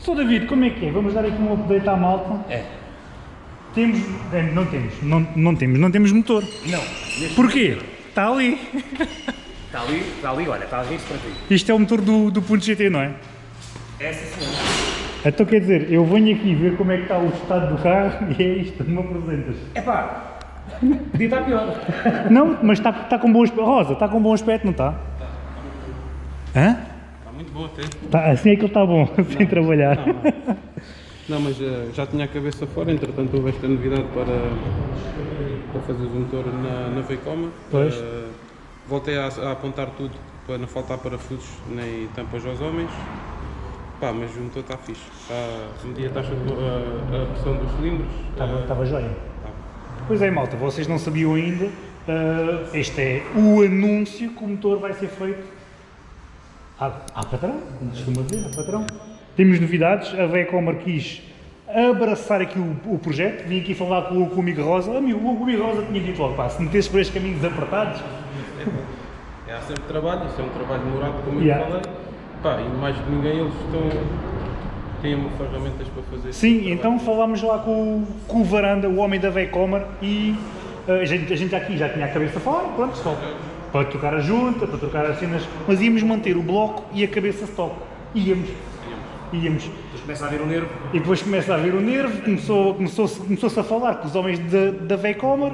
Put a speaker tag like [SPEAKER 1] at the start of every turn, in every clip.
[SPEAKER 1] Sou David, como é que é? Vamos dar aqui um update à malta.
[SPEAKER 2] É.
[SPEAKER 1] Temos. é, Não temos, não, não temos, não temos motor.
[SPEAKER 2] Não.
[SPEAKER 1] Porquê? Está ali.
[SPEAKER 2] Está ali, está ali, olha, está a rir-se para ti.
[SPEAKER 1] Isto é o motor do, do Punto GT, não é?
[SPEAKER 2] Essa senhora.
[SPEAKER 1] Então quer dizer, eu venho aqui ver como é que está o estado do carro e é isto, não me apresentas.
[SPEAKER 2] É pá, podia estar pior.
[SPEAKER 1] Não, mas está, está com bom aspecto. Rosa, está com bom aspecto, não está? Hã?
[SPEAKER 3] Muito bom até.
[SPEAKER 1] Tá, assim é que ele está bom, sem trabalhar.
[SPEAKER 3] Não, mas eh, já tinha a cabeça fora, entretanto houve esta novidade para, para fazer o motor na, na Veicoma.
[SPEAKER 1] Pois.
[SPEAKER 3] Eh, voltei a, a apontar tudo para não faltar parafusos nem tampas aos homens. Pá, mas o motor está fixe. Está, medi a taxa de, a, a pressão dos cilindros.
[SPEAKER 1] Estava,
[SPEAKER 3] eh,
[SPEAKER 1] estava joia.
[SPEAKER 3] tá.
[SPEAKER 1] Pois é, malta, vocês não sabiam ainda. ah, este é o anúncio que o motor vai ser feito à, à patrão, como costuma dizer, à patrão. Temos novidades, a Vecomer quis abraçar aqui o, o projeto, vim aqui falar com, o- com o Amigo Rosa. Amigo, o Amigo Rosa tinha dito logo, pá, se metesses por estes caminhos apertados,
[SPEAKER 3] É, há sempre trabalho, isso é um trabalho demorado, como
[SPEAKER 1] Yeah.
[SPEAKER 3] eu falei. Pá, e mais de ninguém eles estão, têm ferramentas para fazer
[SPEAKER 1] Sim,
[SPEAKER 3] trabalho.
[SPEAKER 1] então falámos lá com, o- com o Varanda, o homem da Vecomer, e uh, a, gente, a gente aqui já tinha a cabeça fora, pronto, só para trocar a junta, para trocar as cenas, mas íamos manter o bloco e a cabeça stock. Íamos. Íamos.
[SPEAKER 2] Depois começa a ver o nervo.
[SPEAKER 1] E depois começa a ver o nervo, começou, começou-se começou a falar com os homens da, da Vecomer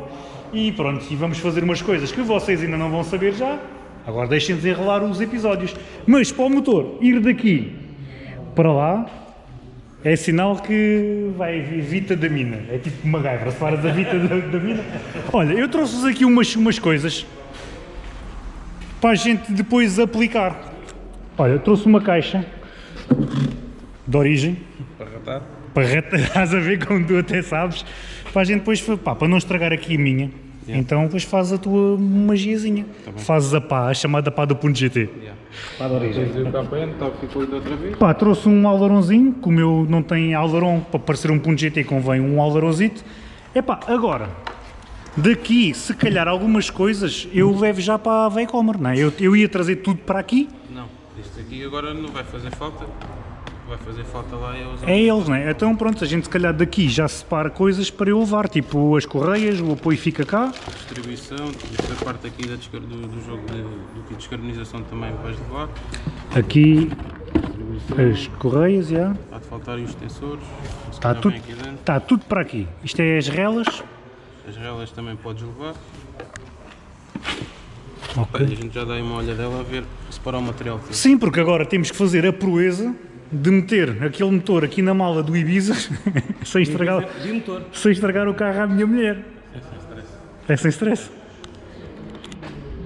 [SPEAKER 1] e pronto, e vamos fazer umas coisas que vocês ainda não vão saber já. Agora deixem desenrolar os episódios. Mas para o motor ir daqui para lá é sinal que vai vir Vita da mina. É tipo uma gaivra, se paras a Vita da, da mina. Olha, eu trouxe-vos aqui umas, umas coisas para a gente depois aplicar. Olha, eu trouxe uma caixa de origem
[SPEAKER 3] Para ratar.
[SPEAKER 1] para reta- estás a ver como tu até sabes, para a gente depois, pá, para não estragar aqui a minha, então depois faz a tua magiazinha, fazes a pá, a chamada pá do ponto GT.
[SPEAKER 3] Yeah.
[SPEAKER 2] Para a origem.
[SPEAKER 3] Tá.
[SPEAKER 1] Pá, trouxe um alvaronzinho, como eu não tenho alvaron, para parecer um ponto GT convém um alvaronzito. Epá, agora, daqui, se calhar algumas coisas, eu levo já para a Vecomer, não é? Eu, eu ia trazer tudo para aqui,
[SPEAKER 3] Não, isto aqui agora não vai fazer falta. Que Vai fazer falta lá é os
[SPEAKER 1] é eles, não é? Então pronto, a gente se calhar daqui já separa coisas para eu levar, tipo as correias, o apoio fica cá,
[SPEAKER 3] distribuição, esta parte aqui da do, do jogo de, do kit de descarbonização também vais levar.
[SPEAKER 1] aqui as correias, já.
[SPEAKER 3] há de faltar os extensores, se
[SPEAKER 1] Está tudo, está tudo para aqui. Isto é as relas.
[SPEAKER 3] As relas também podes levar. Pá,
[SPEAKER 1] Ok.
[SPEAKER 3] e a gente já dá aí uma olhadela a ver se para o material todo.
[SPEAKER 1] Sim, porque agora temos que fazer a proeza de meter aquele motor aqui na mala do Ibiza sem, estragar,
[SPEAKER 2] De motor.
[SPEAKER 1] sem estragar o carro à minha mulher.
[SPEAKER 3] É sem stress.
[SPEAKER 1] É sem stress.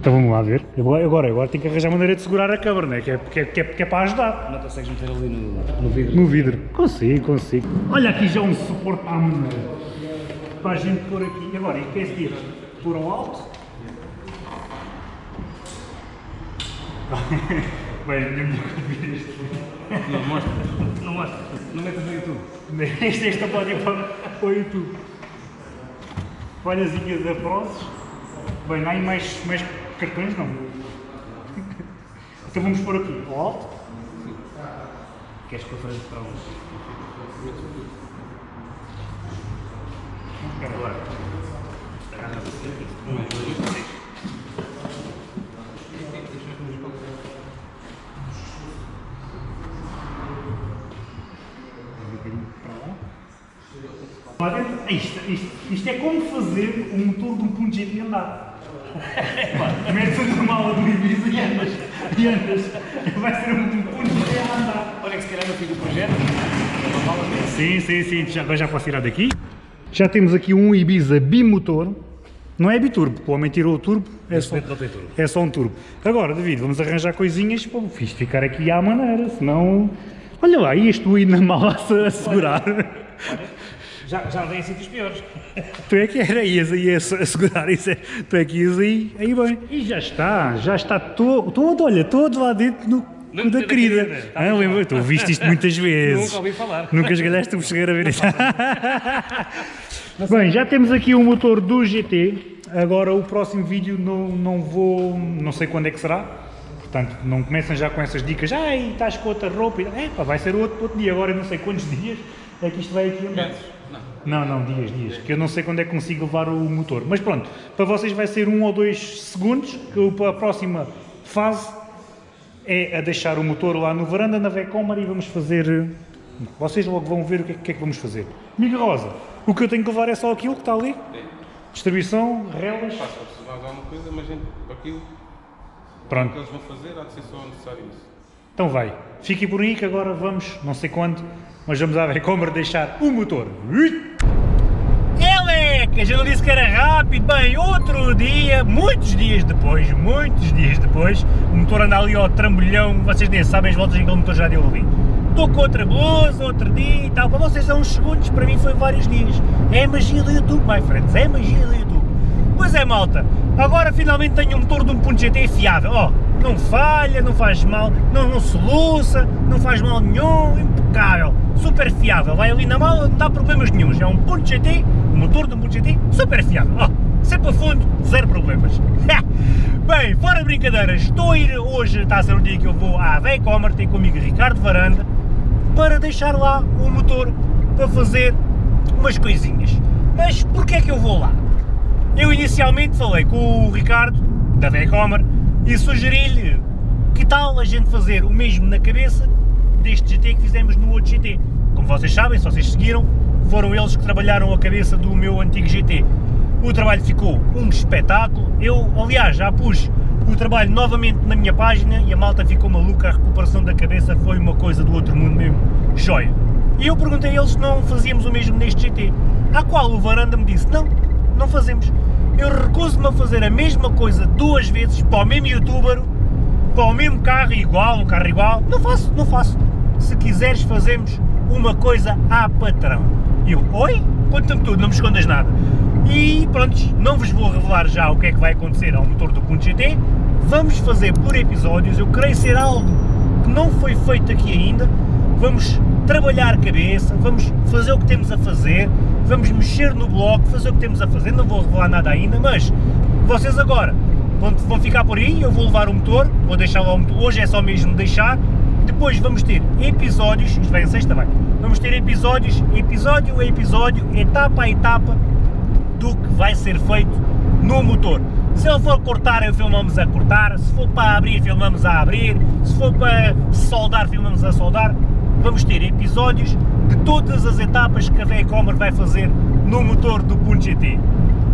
[SPEAKER 1] Então vamos lá ver. Eu Agora, agora, agora tenho que arranjar maneira de segurar a câmara, né? que, é, que, é, que, é, que é para ajudar.
[SPEAKER 2] Não consegues meter ali no, no vidro.
[SPEAKER 1] No vidro. Consigo, consigo. Olha aqui já um suporte à maneira. Para a gente pôr aqui. Agora, e quer dizer, pôr ao alto. Bem, minha mulher vir este.
[SPEAKER 3] Não, mostra.
[SPEAKER 1] Não mostra.
[SPEAKER 2] Não metas no YouTube.
[SPEAKER 1] Esta, esta pode ir para, para o YouTube. Folhazinhas da Prozes. Bem, não há aí mais, mais cartões, não. Então vamos pôr aqui ao alto.
[SPEAKER 2] Queres para frente para onde?
[SPEAKER 1] Isto, isto, isto é como fazer o motor de um ponto GT andar. Metes a mala do Ibiza e andas. E andas. Vai ser um ponto GT a andar.
[SPEAKER 2] Olha que se calhar no fim do projeto.
[SPEAKER 1] Sim, sim, sim. Já, agora já posso tirar daqui. Já temos aqui um Ibiza bimotor. Não é biturbo, o homem tirou o turbo. É só,
[SPEAKER 2] turbo.
[SPEAKER 1] é só um turbo. Agora, David, vamos arranjar coisinhas para o fixe ficar aqui à maneira, senão... Olha lá, ias tu aí na mala a segurar.
[SPEAKER 2] Já, já andei em sítios piores.
[SPEAKER 1] tu é que era, ias aí a se- a segurar isso. é- Tu é que ias aí, aí bem. E já está, já está todo, todo olha, todo lá dentro no da
[SPEAKER 2] da
[SPEAKER 1] querida.
[SPEAKER 2] querida. Tá
[SPEAKER 1] Ah, lembra, tu ouviste isto muitas vezes.
[SPEAKER 2] Nunca ouvi falar.
[SPEAKER 1] Nunca esgalhaste o chegar a ver isso. Bem, já temos aqui o motor do GT. Agora o próximo vídeo não, não vou, não sei quando é que será. Portanto, não comecem já com essas dicas, ai, estás com outra roupa, é pá, vai ser outro, outro dia, agora eu não sei quantos dias é que isto vai aqui andar.
[SPEAKER 3] Não.
[SPEAKER 1] Não, não, dias, dias, que eu não sei quando é que consigo levar o motor. Mas pronto, para vocês vai ser um ou dois segundos, que a próxima fase é a deixar o motor lá no varanda, na Vecomer e vamos fazer... Vocês logo vão ver o que é, que, é que vamos fazer. Amiga Rosa, o que eu tenho que levar é só aquilo que está ali? Distribuição, relas...
[SPEAKER 3] Preciso mais alguma coisa, mas gente, aquilo o
[SPEAKER 1] Pronto.
[SPEAKER 3] que eles vão fazer há de ser só necessário isso.
[SPEAKER 1] Então vai, fiquem por aí que agora vamos, não sei quando, mas vamos à Vecomer deixar o motor. Ui! Eleca, já não disse que era rápido, bem, outro dia, muitos dias depois, muitos dias depois, o motor anda ali ao trambolhão, vocês nem sabem as voltas em que o motor já deu ali. Estou com outra blusa, outro dia e tal, para vocês são uns segundos, para mim foi vários dias. É a magia do YouTube, my friends, é a magia do YouTube. Pois é, malta, agora finalmente tenho um motor de 1.GT fiável, ó, não falha, não faz mal, não, não soluça, não faz mal nenhum, impecável, fiável, vai ali na mala, não dá problemas nenhums, é um .GT, um motor de 1.GT super fiável, ó, sempre a fundo, zero problemas. Bem, fora de brincadeiras, estou a ir hoje, está a ser o dia que eu vou à Vecomer, tenho comigo Ricardo Varanda, para deixar lá o motor para fazer umas coisinhas. Mas porquê é que eu vou lá? Eu inicialmente falei com o Ricardo, da Vecomer, e sugeri-lhe que tal a gente fazer o mesmo na cabeça deste GT que fizemos no outro GT. Como vocês sabem, se vocês seguiram, foram eles que trabalharam a cabeça do meu antigo GT. O trabalho ficou um espetáculo, eu aliás já pus o trabalho novamente na minha página e a malta ficou maluca, a recuperação da cabeça foi uma coisa do outro mundo mesmo, joia. E eu perguntei a eles se não fazíamos o mesmo neste GT, à qual o Varanda me disse, não, não fazemos. Eu recuso-me a fazer a mesma coisa duas vezes para o mesmo youtuber, para o mesmo carro igual, um carro igual. Não faço, não faço. Se quiseres fazemos uma coisa à patrão. E eu, oi? Conta-me tudo, não me escondas nada. E pronto, não vos vou revelar já o que é que vai acontecer ao motor do Punto GT. Vamos fazer por episódios, eu creio ser algo que não foi feito aqui ainda. Vamos trabalhar a cabeça, vamos fazer o que temos a fazer, vamos mexer no bloco, fazer o que temos a fazer, não vou revelar nada ainda, mas vocês agora vão, vão ficar por aí, eu vou levar o motor, vou deixar lá o motor, hoje é só mesmo deixar, depois vamos ter episódios, isto vai em sexta, vai, vamos ter episódios, episódio a episódio, etapa a etapa, do que vai ser feito no motor. Se ele for cortar, filmamos a cortar, se for para abrir, filmamos a abrir, se for para soldar, filmamos a soldar, vamos ter episódios de todas as etapas que a Vecomer vai fazer no motor do Punto GT.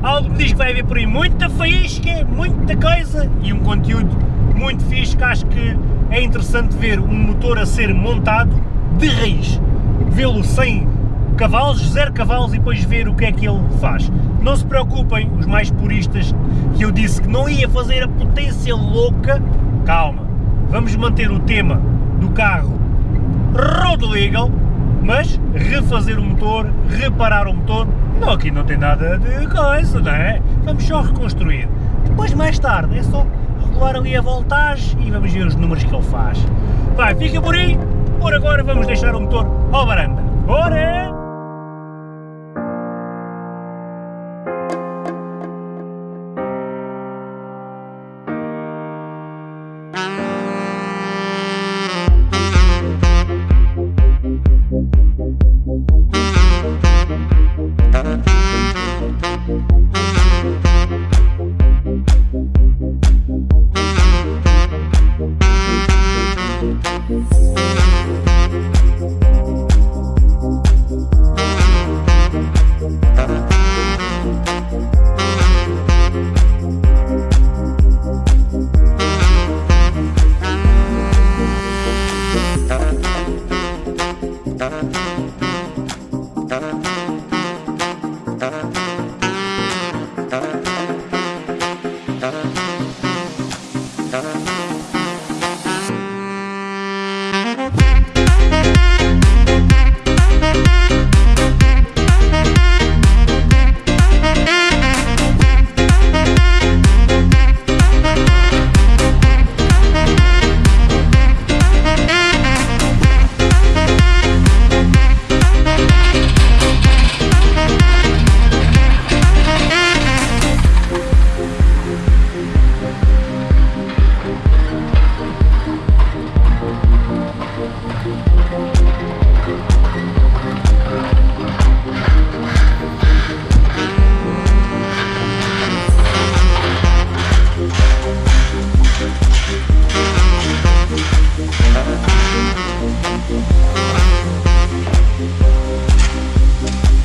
[SPEAKER 1] Algo me diz que vai haver por aí muita faísca, muita coisa e um conteúdo muito fixe que acho que é interessante ver um motor a ser montado de raiz, vê-lo sem cavalos, zero cavalos e depois ver o que é que ele faz. Não se preocupem, os mais puristas, que eu disse que não ia fazer a potência louca, calma, vamos manter o tema do carro road legal, mas refazer o motor, reparar o motor, não, aqui não tem nada de coisa, não é? Vamos só reconstruir. Depois, mais tarde, é só regular ali a voltagem e vamos ver os números que ele faz. Vai, fica por aí, por agora vamos deixar o motor ao varanda. Bora!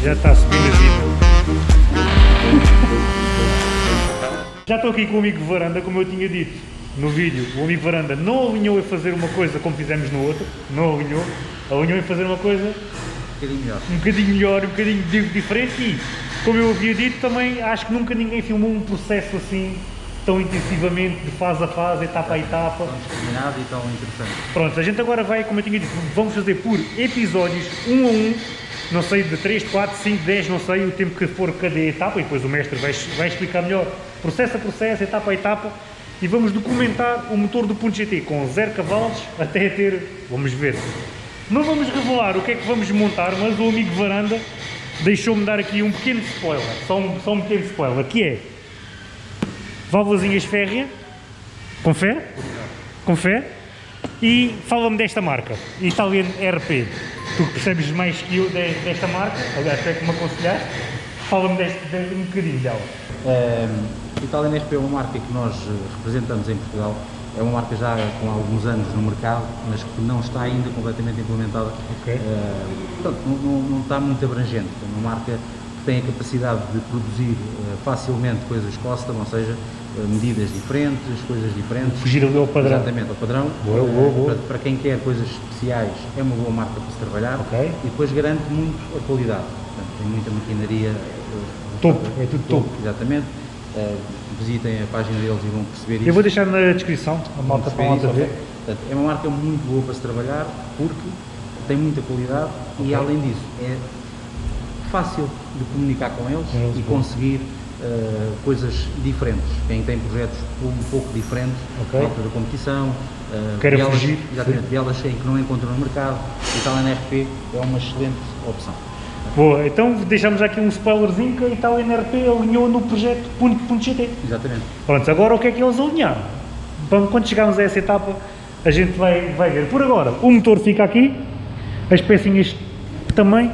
[SPEAKER 1] Já está a subir na vida. Já estou aqui com o amigo Varanda, como eu tinha dito no vídeo, o amigo Varanda não alinhou em fazer uma coisa como fizemos no outro, não alinhou, alinhou em fazer uma coisa
[SPEAKER 4] Um bocadinho melhor.
[SPEAKER 1] um bocadinho melhor, um bocadinho di- diferente e, como eu havia dito, também acho que nunca ninguém filmou um processo assim tão intensivamente, de fase a fase, etapa a etapa.
[SPEAKER 4] Tão discriminado e tão interessante.
[SPEAKER 1] Pronto, a gente agora vai, como eu tinha dito, vamos fazer por episódios, um a um, não sei, de 3, 4, 5, 10, não sei, o tempo que for cada etapa, e depois o mestre vai, vai explicar melhor, processo a processo, etapa a etapa, e vamos documentar o motor do Punto GT com 0 cavalos até ter, vamos ver. Não vamos revelar o que é que vamos montar, mas o amigo Varanda deixou-me dar aqui um pequeno spoiler, só um, só um pequeno spoiler, que é válvulazinhas férrea, com fé, e fala-me desta marca, Italian RP. Tu percebes mais que eu de- desta marca, aliás, tu é que me aconselhaste, fala-me um bocadinho dela.
[SPEAKER 4] Um, Italian RP é uma marca que nós eh, representamos em Portugal. É uma marca já com alguns anos no mercado, mas que não está ainda completamente implementada.
[SPEAKER 1] Ok.
[SPEAKER 4] Eh, portanto, não, não- não está muito abrangente. É uma marca tem a capacidade de produzir eh, facilmente coisas custom, ou seja, eh, medidas diferentes, coisas diferentes.
[SPEAKER 1] Fugir ali ao padrão.
[SPEAKER 4] Exatamente, ao padrão.
[SPEAKER 1] Boa, boa,
[SPEAKER 4] Eh,
[SPEAKER 1] boa.
[SPEAKER 4] Para, para quem quer coisas especiais, é uma boa marca para se trabalhar.
[SPEAKER 1] Ok.
[SPEAKER 4] E depois garante muito a qualidade. Portanto, tem muita maquinaria.
[SPEAKER 1] Topo, é tudo topo.
[SPEAKER 4] Exatamente. Eh, visitem a página deles e vão perceber isso.
[SPEAKER 1] Eu vou deixar na descrição, a malta para a ver.
[SPEAKER 4] Portanto, é uma marca muito boa para se trabalhar porque tem muita qualidade e além disso é fácil de comunicar com eles
[SPEAKER 1] eles,
[SPEAKER 4] e conseguir eh, coisas diferentes. Quem tem projetos um pouco diferentes,
[SPEAKER 1] Ok.
[SPEAKER 4] na altura da competição, eh,
[SPEAKER 1] Queira
[SPEAKER 4] bielas-
[SPEAKER 1] fugir,
[SPEAKER 4] exatamente, bielas em que não encontram no mercado, e tal NRP é uma excelente opção.
[SPEAKER 1] Boa, então deixamos aqui um spoilerzinho que a Italian RP alinhou no projeto Punto, Punto GT.
[SPEAKER 4] Exatamente.
[SPEAKER 1] Pronto, agora o que é que eles alinharam? Bom, Quando chegarmos a essa etapa, a gente vai, vai ver. Por agora, o motor fica aqui, as pecinhas também,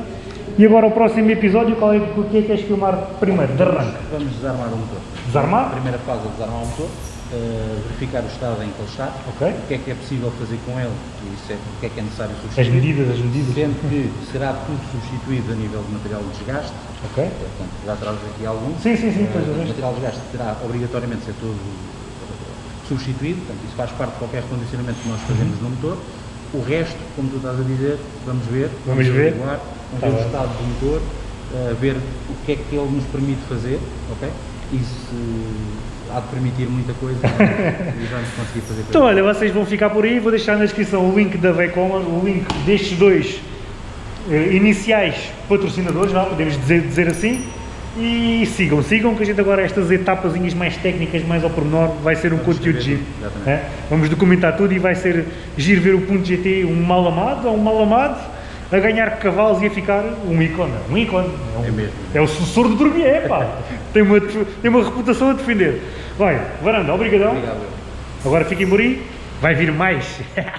[SPEAKER 1] e agora o próximo episódio, qual é, o que é que queres filmar primeiro? De arranque.
[SPEAKER 4] Vamos desarmar o motor.
[SPEAKER 1] Desarmar?
[SPEAKER 4] A primeira fase é desarmar o motor, eh, verificar o estado em que ele está,
[SPEAKER 1] Ok.
[SPEAKER 4] o que é que é possível fazer com ele, isso é, o que é que é necessário
[SPEAKER 1] As
[SPEAKER 4] substituir.
[SPEAKER 1] medidas, as medidas.
[SPEAKER 4] Sendo que será tudo substituído a nível de material de desgaste,
[SPEAKER 1] Ok.
[SPEAKER 4] portanto, já traz aqui algum.
[SPEAKER 1] Sim, sim, sim,
[SPEAKER 4] Eh,
[SPEAKER 1] é.
[SPEAKER 4] o material de desgaste terá obrigatoriamente ser todo eh, substituído, portanto, isso faz parte de qualquer condicionamento que nós fazemos no motor. O resto, como tu estás a dizer, vamos ver,
[SPEAKER 1] Vamos ver.
[SPEAKER 4] averiguar, vamos
[SPEAKER 1] Tá
[SPEAKER 4] ver o estado do motor, eh, ver o que é que ele nos permite fazer, ok? E se há de permitir muita coisa e vamos conseguir fazer
[SPEAKER 1] Então olha, vocês vão ficar por aí, vou deixar na descrição o link da Veicomer, o link destes dois eh, iniciais patrocinadores, vá, podemos dizer, dizer assim, e sigam, sigam que a gente agora estas etapazinhas mais técnicas, mais ao pormenor, vai ser um
[SPEAKER 4] Vamos
[SPEAKER 1] conteúdo giro. né? Vamos documentar tudo e vai ser giro ver o ponto GT um mal amado ou um mal amado a ganhar cavalos e a ficar um ícone, um ícone. um-
[SPEAKER 4] É mesmo.
[SPEAKER 1] É o sucessor do Dormier, pá. tem, uma, tem uma reputação a defender. Vai, Varanda, obrigadão.
[SPEAKER 4] Obrigado.
[SPEAKER 1] Agora fiquem por aí, vai vir mais.